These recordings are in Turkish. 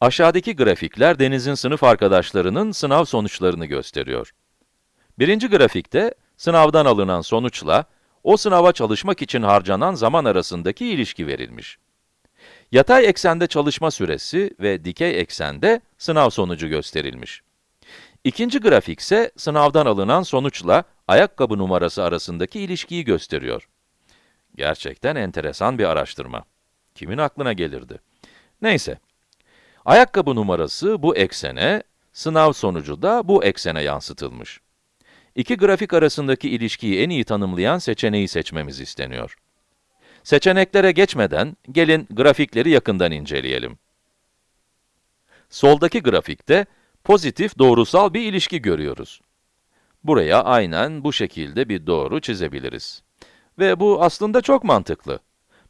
Aşağıdaki grafikler Deniz'in sınıf arkadaşlarının sınav sonuçlarını gösteriyor. Birinci grafikte, sınavdan alınan sonuçla, o sınava çalışmak için harcanan zaman arasındaki ilişki verilmiş. Yatay eksende çalışma süresi ve dikey eksende sınav sonucu gösterilmiş. İkinci grafik ise sınavdan alınan sonuçla ayakkabı numarası arasındaki ilişkiyi gösteriyor. Gerçekten enteresan bir araştırma. Kimin aklına gelirdi? Neyse. Ayakkabı numarası bu eksene, sınav sonucu da bu eksene yansıtılmış. İki grafik arasındaki ilişkiyi en iyi tanımlayan seçeneği seçmemiz isteniyor. Seçeneklere geçmeden, gelin grafikleri yakından inceleyelim. Soldaki grafikte, pozitif doğrusal bir ilişki görüyoruz. Buraya aynen bu şekilde bir doğru çizebiliriz. Ve bu aslında çok mantıklı.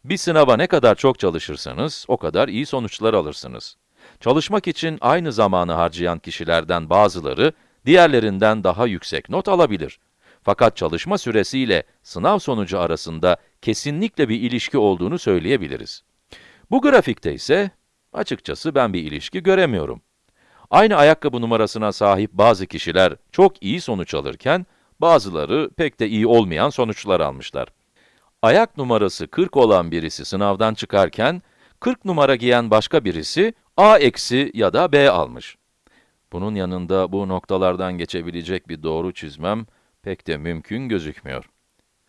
Bir sınava ne kadar çok çalışırsanız, o kadar iyi sonuçlar alırsınız. Çalışmak için aynı zamanı harcayan kişilerden bazıları, diğerlerinden daha yüksek not alabilir. Fakat çalışma süresiyle sınav sonucu arasında kesinlikle bir ilişki olduğunu söyleyebiliriz. Bu grafikte ise, açıkçası ben bir ilişki göremiyorum. Aynı ayakkabı numarasına sahip bazı kişiler çok iyi sonuç alırken, bazıları pek de iyi olmayan sonuçlar almışlar. Ayak numarası 40 olan birisi sınavdan çıkarken, 40 numara giyen başka birisi A eksi ya da B almış. Bunun yanında bu noktalardan geçebilecek bir doğru çizmem pek de mümkün gözükmüyor.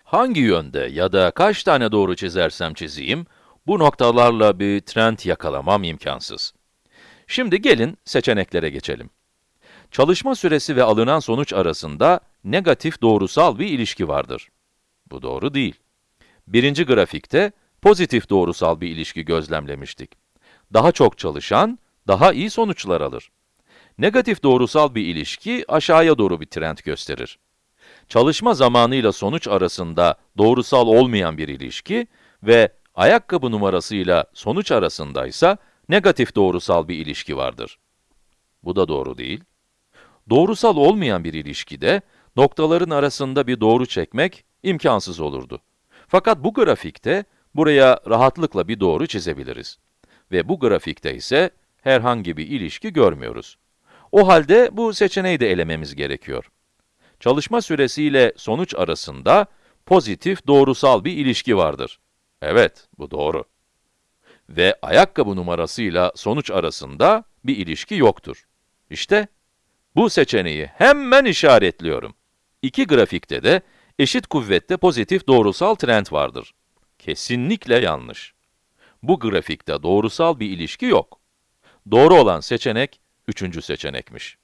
Hangi yönde ya da kaç tane doğru çizersem çizeyim, bu noktalarla bir trend yakalamam imkansız. Şimdi gelin seçeneklere geçelim. Çalışma süresi ve alınan sonuç arasında negatif doğrusal bir ilişki vardır. Bu doğru değil. Birinci grafikte pozitif doğrusal bir ilişki gözlemlemiştik. Daha çok çalışan, daha iyi sonuçlar alır. Negatif doğrusal bir ilişki aşağıya doğru bir trend gösterir. Çalışma zamanıyla sonuç arasında doğrusal olmayan bir ilişki ve ayakkabı numarasıyla sonuç arasındaysa negatif doğrusal bir ilişki vardır. Bu da doğru değil. Doğrusal olmayan bir ilişkide noktaların arasında bir doğru çekmek imkansız olurdu. Fakat bu grafikte buraya rahatlıkla bir doğru çizebiliriz. Ve bu grafikte ise herhangi bir ilişki görmüyoruz. O halde bu seçeneği de elememiz gerekiyor. Çalışma süresiyle sonuç arasında pozitif doğrusal bir ilişki vardır. Evet, bu doğru. Ve ayakkabı numarasıyla sonuç arasında bir ilişki yoktur. İşte, bu seçeneği hemen işaretliyorum. İki grafikte de eşit kuvvette pozitif doğrusal trend vardır. Kesinlikle yanlış. Bu grafikte doğrusal bir ilişki yok. Doğru olan seçenek, üçüncü seçenekmiş.